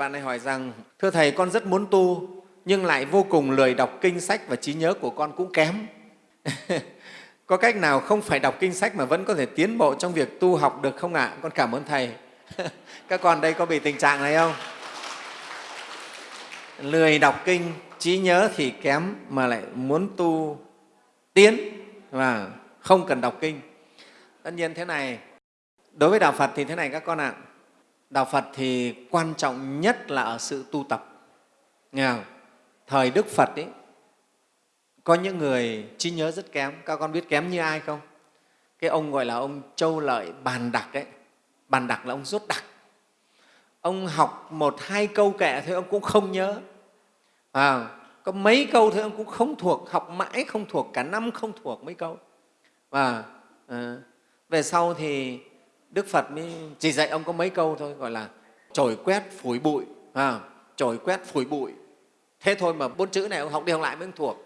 Bạn này hỏi rằng, thưa Thầy, con rất muốn tu, nhưng lại vô cùng lười đọc kinh sách và trí nhớ của con cũng kém. có cách nào không phải đọc kinh sách mà vẫn có thể tiến bộ trong việc tu học được không ạ? Con cảm ơn Thầy. Các con đây có bị tình trạng này không? Lười đọc kinh, trí nhớ thì kém mà lại muốn tu tiến và không cần đọc kinh. Tất nhiên thế này, đối với Đạo Phật thì thế này các con ạ. À, Đạo Phật thì quan trọng nhất là ở sự tu tập. Nghe không? Thời Đức Phật ấy, có những người trí nhớ rất kém. Các con biết kém như ai không? Cái ông gọi là ông Châu Lợi Bàn Đặc ấy. Bàn Đặc là ông rốt đặc. Ông học một hai câu kệ thôi ông cũng không nhớ. À, có mấy câu thôi ông cũng không thuộc, học mãi không thuộc, cả năm không thuộc mấy câu. Và à, về sau thì Đức Phật mới chỉ dạy ông có mấy câu thôi, gọi là trồi quét phủi bụi, à, trồi quét phủi bụi. Thế thôi mà bốn chữ này ông học đi học lại mới thuộc.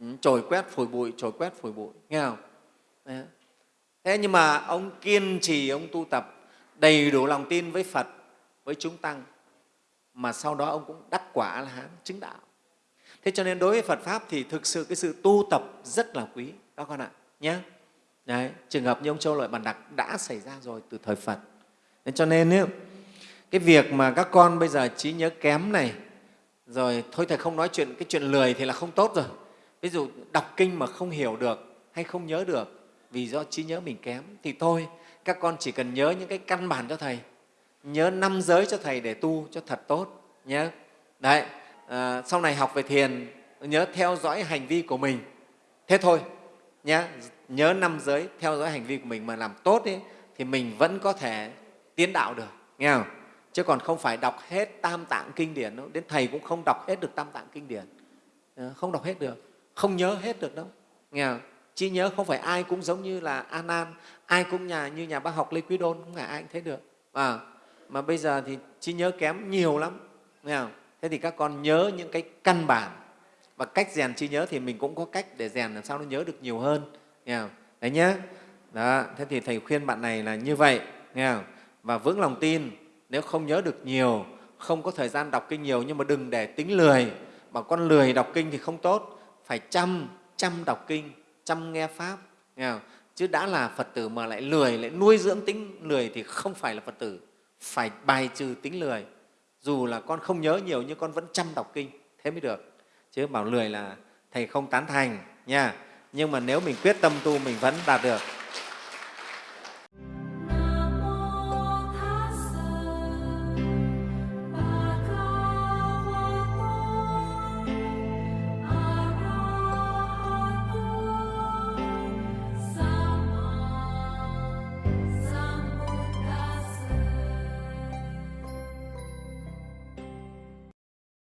Ừ, Trổi trồi quét phủi bụi, trồi quét phủi bụi, nghe không? Đấy. Thế nhưng mà ông kiên trì, ông tu tập đầy đủ lòng tin với Phật, với chúng tăng, mà sau đó ông cũng đắc quả là hán chứng đạo. Thế cho nên đối với Phật Pháp thì thực sự cái sự tu tập rất là quý, các con ạ, nhé. Đấy, trường hợp như ông Châu Lợi bản Đặc đã xảy ra rồi từ thời Phật. Nên cho nên ý, cái việc mà các con bây giờ trí nhớ kém này, rồi thôi Thầy không nói chuyện cái chuyện lười thì là không tốt rồi. Ví dụ đọc kinh mà không hiểu được hay không nhớ được vì do trí nhớ mình kém thì thôi, các con chỉ cần nhớ những cái căn bản cho Thầy, nhớ năm giới cho Thầy để tu cho thật tốt nhé. Đấy, à, sau này học về thiền nhớ theo dõi hành vi của mình. Thế thôi nhé, nhớ năm giới theo dõi hành vi của mình mà làm tốt ấy, thì mình vẫn có thể tiến đạo được nghe không? Chứ còn không phải đọc hết tam tạng kinh điển đâu đến thầy cũng không đọc hết được tam tạng kinh điển. Ờ, không đọc hết được không nhớ hết được đâu nghe không? Trí nhớ không phải ai cũng giống như là an an ai cũng nhà như nhà bác học lê quý đôn không phải ai cũng thấy được à, mà bây giờ thì trí nhớ kém nhiều lắm nghe không? Thế thì các con nhớ những cái căn bản và cách rèn trí nhớ thì mình cũng có cách để rèn làm sao nó nhớ được nhiều hơn nghe không? đấy nhé đó, thế thì thầy khuyên bạn này là như vậy nghe không? và vững lòng tin nếu không nhớ được nhiều không có thời gian đọc kinh nhiều nhưng mà đừng để tính lười mà con lười đọc kinh thì không tốt phải chăm chăm đọc kinh chăm nghe pháp nghe không? chứ đã là phật tử mà lại lười lại nuôi dưỡng tính lười thì không phải là phật tử phải bài trừ tính lười dù là con không nhớ nhiều nhưng con vẫn chăm đọc kinh thế mới được chứ bảo lười là thầy không tán thành nha. Nhưng mà nếu mình quyết tâm tu, mình vẫn đạt được.